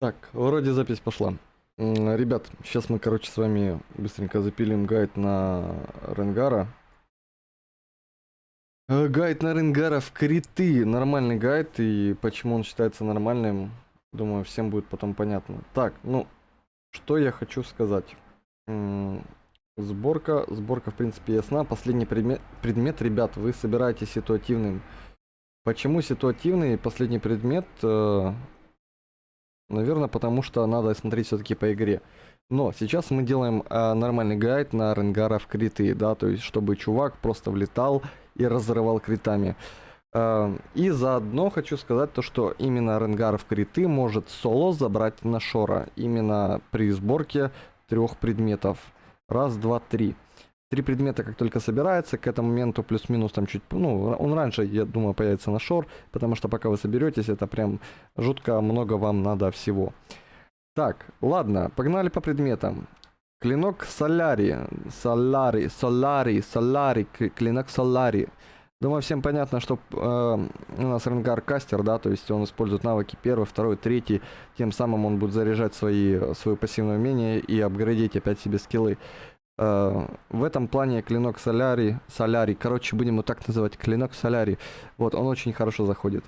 Так, вроде запись пошла. Ребят, сейчас мы, короче, с вами быстренько запилим гайд на Ренгара. Э, Гайд на Ренгара в криты. Нормальный гайд, и почему он считается нормальным, думаю, всем будет потом понятно. Так, ну, что я хочу сказать. Сборка, сборка, в принципе, ясна. Последний предмет, предмет, ребят, вы собираете ситуативным. Почему ситуативный последний предмет? Наверное, потому что надо смотреть все-таки по игре. Но сейчас мы делаем э, нормальный гайд на Ренгара в криты, да, то есть чтобы чувак просто влетал и разрывал критами. Э, и заодно хочу сказать то, что именно Ренгар в криты может соло забрать на Шора. Именно при сборке трех предметов. Раз, два, три. Три предмета как только собирается, к этому моменту плюс-минус там чуть, ну, он раньше, я думаю, появится на шор, потому что пока вы соберетесь, это прям жутко много вам надо всего. Так, ладно, погнали по предметам. Клинок Соляри, Соляри, Соляри, Соляри, клинок Соляри. Думаю, всем понятно, что э, у нас Ренгар кастер, да, то есть он использует навыки первый, второй, третий, тем самым он будет заряжать свои, свое пассивное умение и апгрейдить опять себе скиллы. Э, в этом плане клинок Соляри, Соляри, короче, будем его так называть, клинок Соляри, вот, он очень хорошо заходит.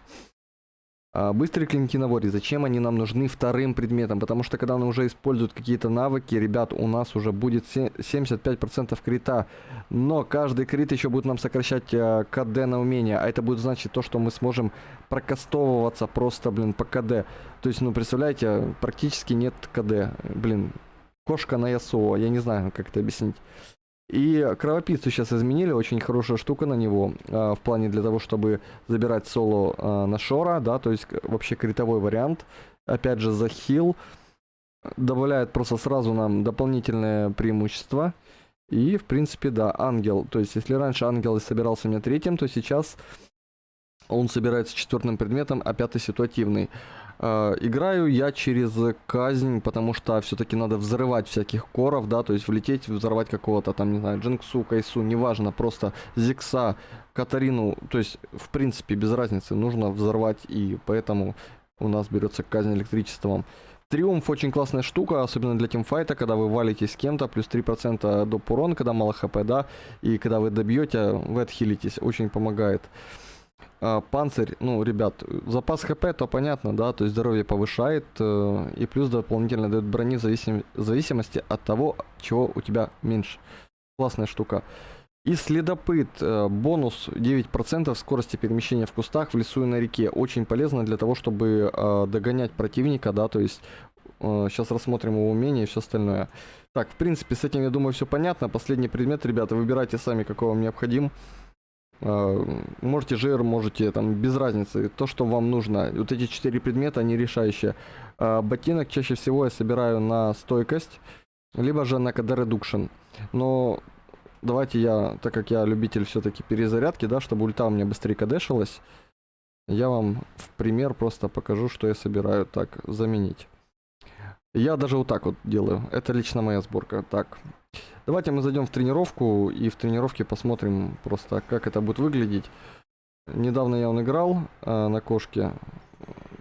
А, быстрые клинки на воре, зачем они нам нужны вторым предметом? Потому что когда он уже использует какие-то навыки, ребят, у нас уже будет 75% крита. Но каждый крит еще будет нам сокращать э, КД на умение. А это будет значить то, что мы сможем прокастовываться просто, блин, по КД. То есть, ну, представляете, практически нет КД. Блин, кошка на ЯСО, я не знаю, как это объяснить. И кровопийцу сейчас изменили, очень хорошая штука на него, э, в плане для того, чтобы забирать соло э, на Шора, да, то есть вообще критовой вариант. Опять же, за хил добавляет просто сразу нам дополнительное преимущество. И, в принципе, да, ангел. То есть, если раньше ангел собирался меня третьим, то сейчас он собирается четвертым предметом, а пятый ситуативный. Э, играю я через казнь, потому что все-таки надо взрывать всяких коров, да, то есть влететь, взорвать какого-то там, не знаю, Джинксу, Кайсу, неважно, просто Зикса, Катарину, то есть, в принципе, без разницы, нужно взорвать, и поэтому у нас берется казнь электричеством. Триумф очень классная штука, особенно для тимфайта, когда вы валитесь с кем-то, плюс 3% доп урон, когда мало хп, да, и когда вы добьете, вы отхилитесь, очень помогает. А, панцирь, ну, ребят, запас хп, то понятно, да, то есть здоровье повышает, э, и плюс дополнительно дает брони в зависим, зависимости от того, чего у тебя меньше. Классная штука. И следопыт, э, бонус 9% скорости перемещения в кустах, в лесу и на реке. Очень полезно для того, чтобы э, догонять противника, да, то есть э, сейчас рассмотрим его умение и все остальное. Так, в принципе, с этим, я думаю, все понятно. Последний предмет, ребята, выбирайте сами, какой вам необходим. А, можете жир, можете там без разницы, то, что вам нужно. Вот эти четыре предмета, они решающие. А, ботинок чаще всего я собираю на стойкость, либо же на КД редукшн. Но давайте я, так как я любитель все-таки перезарядки, да, чтобы ульта у меня быстрее кадешилась, я вам в пример просто покажу, что я собираю так заменить. Я даже вот так вот делаю. Это лично моя сборка. Так, Давайте мы зайдем в тренировку и в тренировке посмотрим просто, как это будет выглядеть. Недавно я он играл э, на кошке.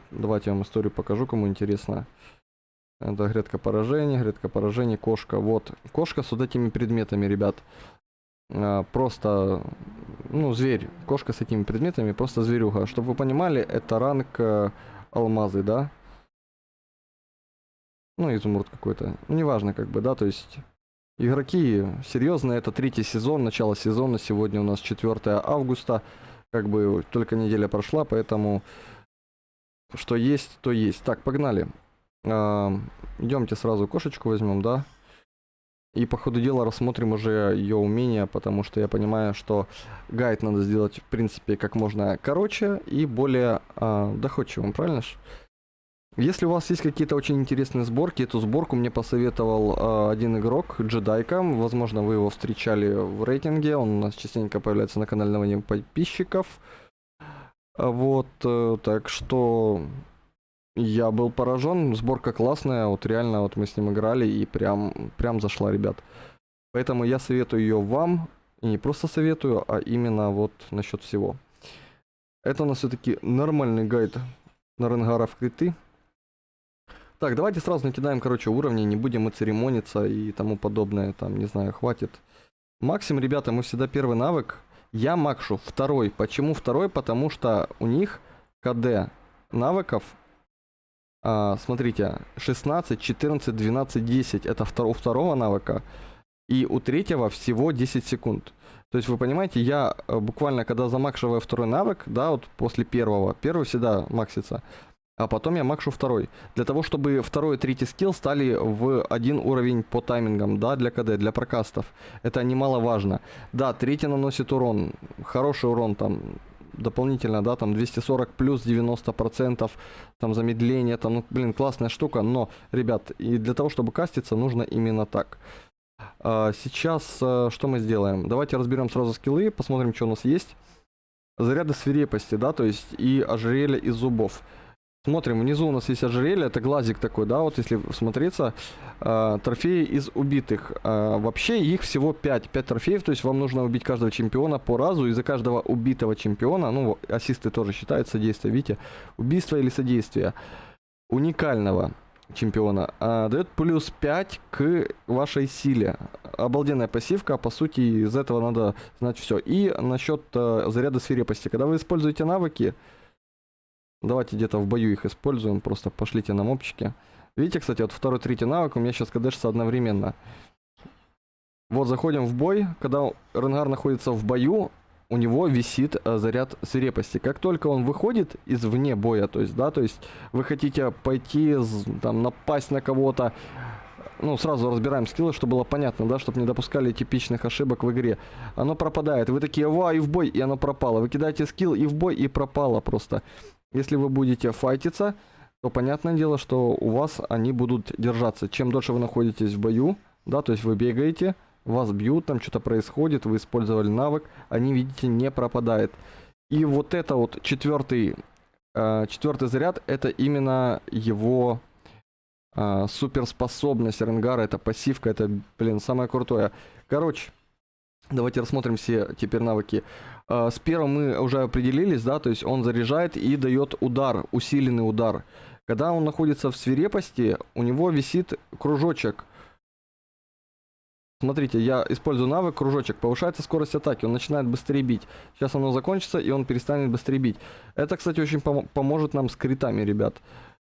Давайте я вам историю покажу, кому интересно. Это грядка поражений, грядка поражений, кошка. Вот, кошка с вот этими предметами, ребят. Э, просто, ну, зверь. Кошка с этими предметами, просто зверюга. Чтобы вы понимали, это ранг э, алмазы, да? Ну, изумруд какой-то. Ну, неважно, как бы, да, то есть игроки серьезно, это третий сезон, начало сезона, сегодня у нас 4 августа, как бы только неделя прошла, поэтому что есть, то есть. Так, погнали. А, идемте сразу кошечку возьмем, да? И по ходу дела рассмотрим уже ее умения, потому что я понимаю, что гайд надо сделать, в принципе, как можно короче и более а, доходчивым, правильно же? Если у вас есть какие-то очень интересные сборки, эту сборку мне посоветовал э, один игрок, Джедайка. Возможно, вы его встречали в рейтинге. Он у нас частенько появляется на канале новостей подписчиков. Вот, э, так что я был поражен. Сборка классная. Вот реально, вот мы с ним играли и прям, прям зашла, ребят. Поэтому я советую ее вам. И не просто советую, а именно вот насчет всего. Это у нас все-таки нормальный гайд на Ренгара в криты. Так, давайте сразу накидаем, короче, уровни, не будем мы церемониться и тому подобное, там, не знаю, хватит. Максим, ребята, мы всегда первый навык. Я макшу второй. Почему второй? Потому что у них КД навыков, а, смотрите, 16, 14, 12, 10. Это втор у второго навыка. И у третьего всего 10 секунд. То есть вы понимаете, я э, буквально, когда замакшиваю второй навык, да, вот после первого, первый всегда максится, а потом я макшу второй. Для того, чтобы второй и третий скилл стали в один уровень по таймингам, да, для КД, для прокастов. Это немаловажно. Да, третий наносит урон, хороший урон там, дополнительно, да, там 240 плюс 90 процентов, там замедление, там, ну, блин, классная штука, но, ребят, и для того, чтобы каститься, нужно именно так. А, сейчас а, что мы сделаем? Давайте разберем сразу скиллы, посмотрим, что у нас есть. Заряды свирепости, да, то есть и ожерелье из зубов. Смотрим, внизу у нас есть ожерелье, это глазик такой, да, вот если смотреться, э, трофеи из убитых. Э, вообще их всего 5, 5 трофеев, то есть вам нужно убить каждого чемпиона по разу, и за каждого убитого чемпиона, ну, ассисты тоже считаются содействие, видите, убийство или содействие уникального чемпиона э, дает плюс 5 к вашей силе. Обалденная пассивка, по сути, из этого надо знать все. И насчет э, заряда свирепости, когда вы используете навыки, Давайте где-то в бою их используем. Просто пошлите на мопчики. Видите, кстати, вот второй, третий навык у меня сейчас кдэшится одновременно. Вот заходим в бой. Когда Ренгар находится в бою, у него висит э, заряд свирепости. Как только он выходит из вне боя, то есть, да, то есть вы хотите пойти, там, напасть на кого-то, ну, сразу разбираем скиллы, чтобы было понятно, да, чтобы не допускали типичных ошибок в игре. Оно пропадает. Вы такие, ва, и в бой, и оно пропало. Вы кидаете скилл, и в бой, и пропало просто. Если вы будете файтиться, то понятное дело, что у вас они будут держаться. Чем дольше вы находитесь в бою, да, то есть вы бегаете, вас бьют, там что-то происходит, вы использовали навык, они, видите, не пропадает. И вот это вот четвертый, э, четвертый заряд, это именно его э, суперспособность Ренгара, это пассивка, это, блин, самое крутое. Короче, давайте рассмотрим все теперь навыки. А, с первым мы уже определились, да, то есть он заряжает и дает удар, усиленный удар. Когда он находится в свирепости, у него висит кружочек. Смотрите, я использую навык кружочек, повышается скорость атаки, он начинает быстрее бить. Сейчас оно закончится, и он перестанет быстрее бить. Это, кстати, очень пом поможет нам с критами, ребят. А,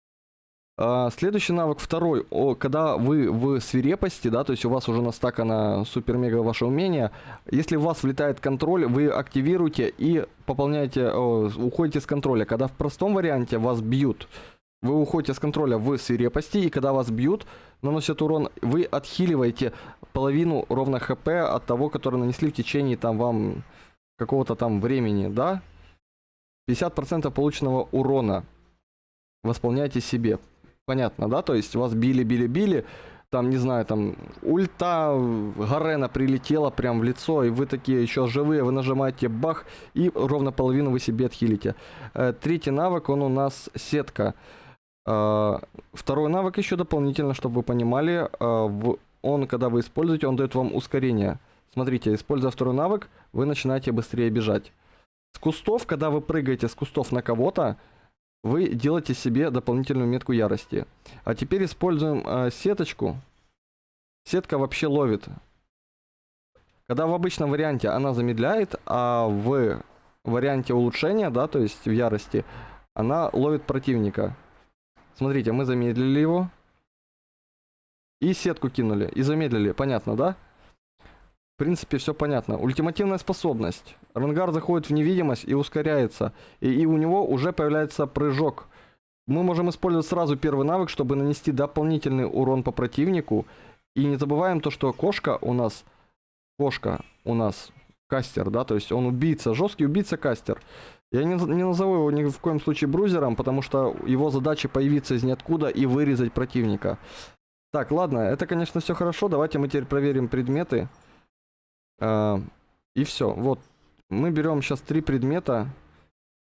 следующий навык второй. Когда вы в свирепости, да, то есть у вас уже настакано супер-мега ваше умение, если у вас влетает контроль, вы активируете и пополняете, уходите с контроля. Когда в простом варианте вас бьют, вы уходите с контроля в свирепости, и когда вас бьют, наносят урон, вы отхиливаете половину ровно хп от того, который нанесли в течение там вам какого-то там времени, да? 50% полученного урона восполняйте себе понятно, да? То есть вас били, били, били, там, не знаю, там, ульта Гарена прилетела прям в лицо, и вы такие еще живые, вы нажимаете бах, и ровно половину вы себе отхилите. Э, третий навык, он у нас сетка. Э, второй навык еще дополнительно, чтобы вы понимали, э, он, когда вы используете, он дает вам ускорение. Смотрите, используя второй навык, вы начинаете быстрее бежать. С кустов, когда вы прыгаете с кустов на кого-то, вы делаете себе дополнительную метку ярости. А теперь используем э, сеточку. Сетка вообще ловит. Когда в обычном варианте она замедляет, а в варианте улучшения, да, то есть в ярости, она ловит противника. Смотрите, мы замедлили его. И сетку кинули, и замедлили, понятно, да? Принципе, все понятно. Ультимативная способность. Рангар заходит в невидимость и ускоряется. И, и у него уже появляется прыжок. Мы можем использовать сразу первый навык, чтобы нанести дополнительный урон по противнику. И не забываем то, что кошка у нас... Кошка у нас кастер, да, то есть он убийца, жесткий убийца-кастер. Я не, не назову его ни в коем случае брузером, потому что его задача появиться из ниоткуда и вырезать противника. Так, ладно, это, конечно, все хорошо. Давайте мы теперь проверим предметы. А, и все. Вот. Мы берем сейчас три предмета.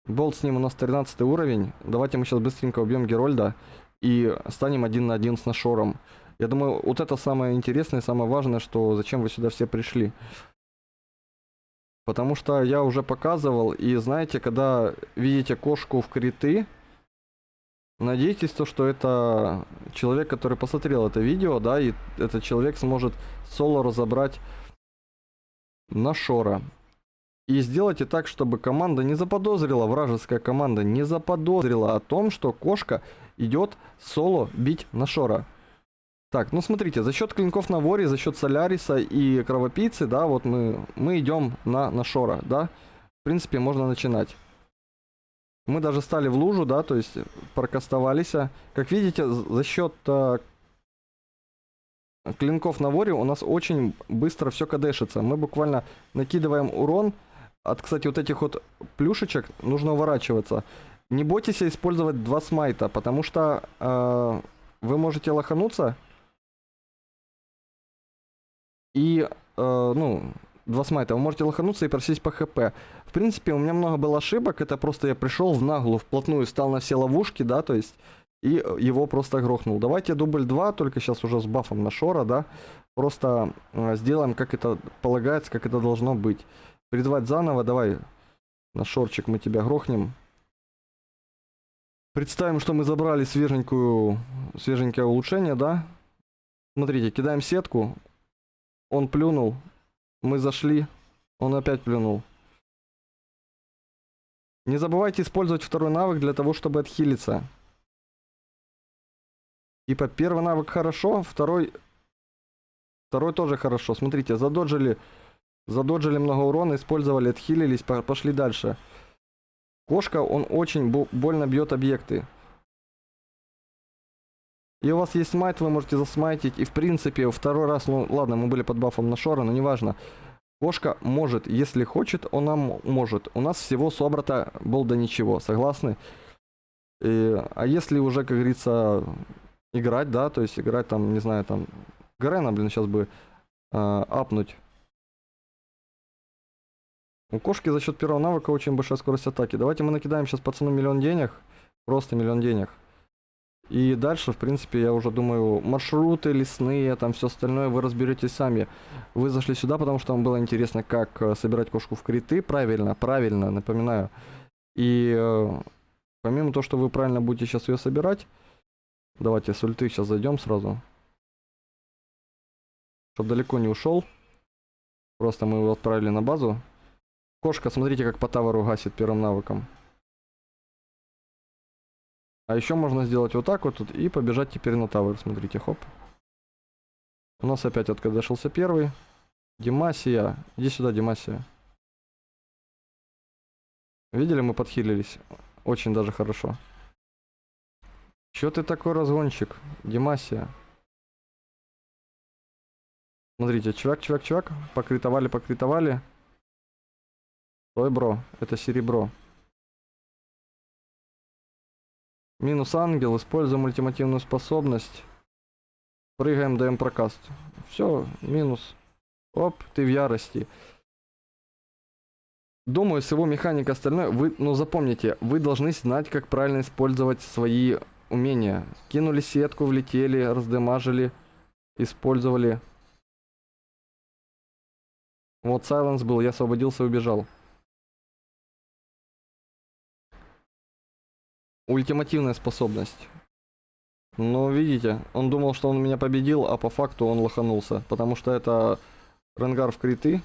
Болт с ним у нас 13 уровень. Давайте мы сейчас быстренько убьем Герольда. И станем один на один с Нашором. Я думаю, вот это самое интересное, самое важное, что зачем вы сюда все пришли. Потому что я уже показывал, и знаете, когда видите кошку в криты, Надейтесь, то, что это человек, который посмотрел это видео, да, и этот человек сможет соло разобрать на Шора. И сделайте так, чтобы команда не заподозрила, вражеская команда не заподозрила о том, что кошка идет соло бить на Шора. Так, ну смотрите, за счет клинков на воре, за счет Соляриса и Кровопийцы, да, вот мы, мы идем на, на Шора, да. В принципе, можно начинать. Мы даже стали в лужу, да, то есть прокастовались. Как видите, за счет э, клинков на воре у нас очень быстро все кадешится. Мы буквально накидываем урон. От, кстати, вот этих вот плюшечек нужно уворачиваться. Не бойтесь использовать два смайта, потому что э, вы можете лохануться. И, э, ну, два смайта, вы можете лохануться и просить по хп. В принципе, у меня много было ошибок, это просто я пришел в наглую, вплотную, стал на все ловушки, да, то есть, и его просто грохнул. Давайте дубль 2, только сейчас уже с бафом на Шора, да, просто э, сделаем, как это полагается, как это должно быть. Призвать заново, давай, на Шорчик мы тебя грохнем. Представим, что мы забрали свеженькую, свеженькое улучшение, да. Смотрите, кидаем сетку, он плюнул, мы зашли. Он опять плюнул. Не забывайте использовать второй навык для того, чтобы отхилиться. Типа первый навык хорошо, второй... Второй тоже хорошо. Смотрите, задоджили... Задоджили много урона, использовали, отхилились, пошли дальше. Кошка, он очень больно бьет объекты. И у вас есть смайт, вы можете засмайтить. И в принципе, второй раз, ну ладно, мы были под бафом на Шора, но неважно. Кошка может, если хочет, он нам может. У нас всего собрата был до ничего, согласны? И, а если уже, как говорится, играть, да, то есть играть там, не знаю, там, Гарена, блин, сейчас бы э, апнуть. У кошки за счет первого навыка очень большая скорость атаки. Давайте мы накидаем сейчас пацану миллион денег. Просто миллион денег. И дальше, в принципе, я уже думаю, маршруты лесные, там все остальное вы разберетесь сами. Вы зашли сюда, потому что вам было интересно, как э, собирать кошку в криты. Правильно, правильно, напоминаю. И э, помимо того, что вы правильно будете сейчас ее собирать, давайте с ульты сейчас зайдем сразу. Чтобы далеко не ушел. Просто мы его отправили на базу. Кошка, смотрите, как по таверу гасит первым навыком. А еще можно сделать вот так вот и побежать теперь на тавер. Смотрите, хоп. У нас опять откадешился первый. Димасия. Иди сюда, Димасия. Видели, мы подхилились. Очень даже хорошо. Чё ты такой разгонщик, Димасия? Смотрите, чувак, чувак, чувак. Покритовали, покритовали. Ой, бро, это серебро. Минус ангел, используем ультимативную способность. Прыгаем, даем прокаст. Все, минус. Оп, ты в ярости. Думаю, с его механикой остальное, вы, ну запомните, вы должны знать, как правильно использовать свои умения. Кинули сетку, влетели, раздемажили, использовали. Вот Сайленс был, я освободился и убежал. Ультимативная способность. Но видите, он думал, что он меня победил, а по факту он лоханулся. Потому что это Ренгар в криты.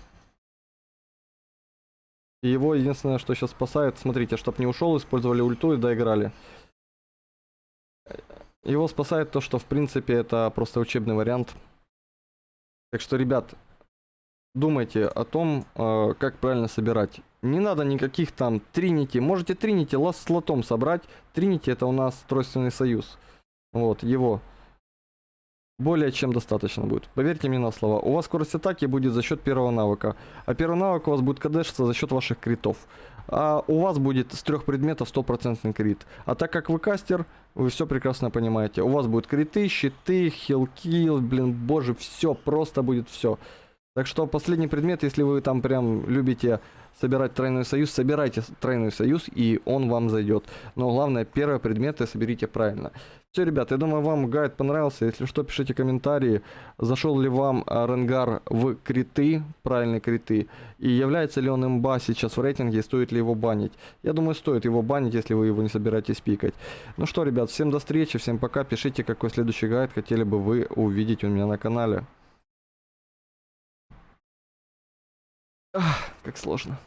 И его единственное, что сейчас спасает, смотрите, чтоб не ушел, использовали ульту и доиграли. Его спасает то, что в принципе это просто учебный вариант. Так что, ребят, думайте о том, э, как правильно собирать. Не надо никаких там Тринити. Можете Тринити с лотом собрать. Тринити это у нас тройственный союз. Вот, его. Более чем достаточно будет. Поверьте мне на слово. У вас скорость атаки будет за счет первого навыка. А первый навык у вас будет кадешиться за счет ваших критов. А у вас будет с трех предметов стопроцентный крит. А так как вы кастер, вы все прекрасно понимаете. У вас будут криты, щиты, хилки, блин, боже, все, просто будет все. Так что последний предмет, если вы там прям любите собирать тройной союз, собирайте тройной союз, и он вам зайдет. Но главное, первые предметы соберите правильно. Все, ребят, я думаю, вам гайд понравился. Если что, пишите комментарии. Зашел ли вам а, Ренгар в криты, правильные криты, и является ли он имба сейчас в рейтинге, стоит ли его банить. Я думаю, стоит его банить, если вы его не собираетесь пикать. Ну что, ребят, всем до встречи, всем пока. Пишите, какой следующий гайд хотели бы вы увидеть у меня на канале. Ах, как сложно.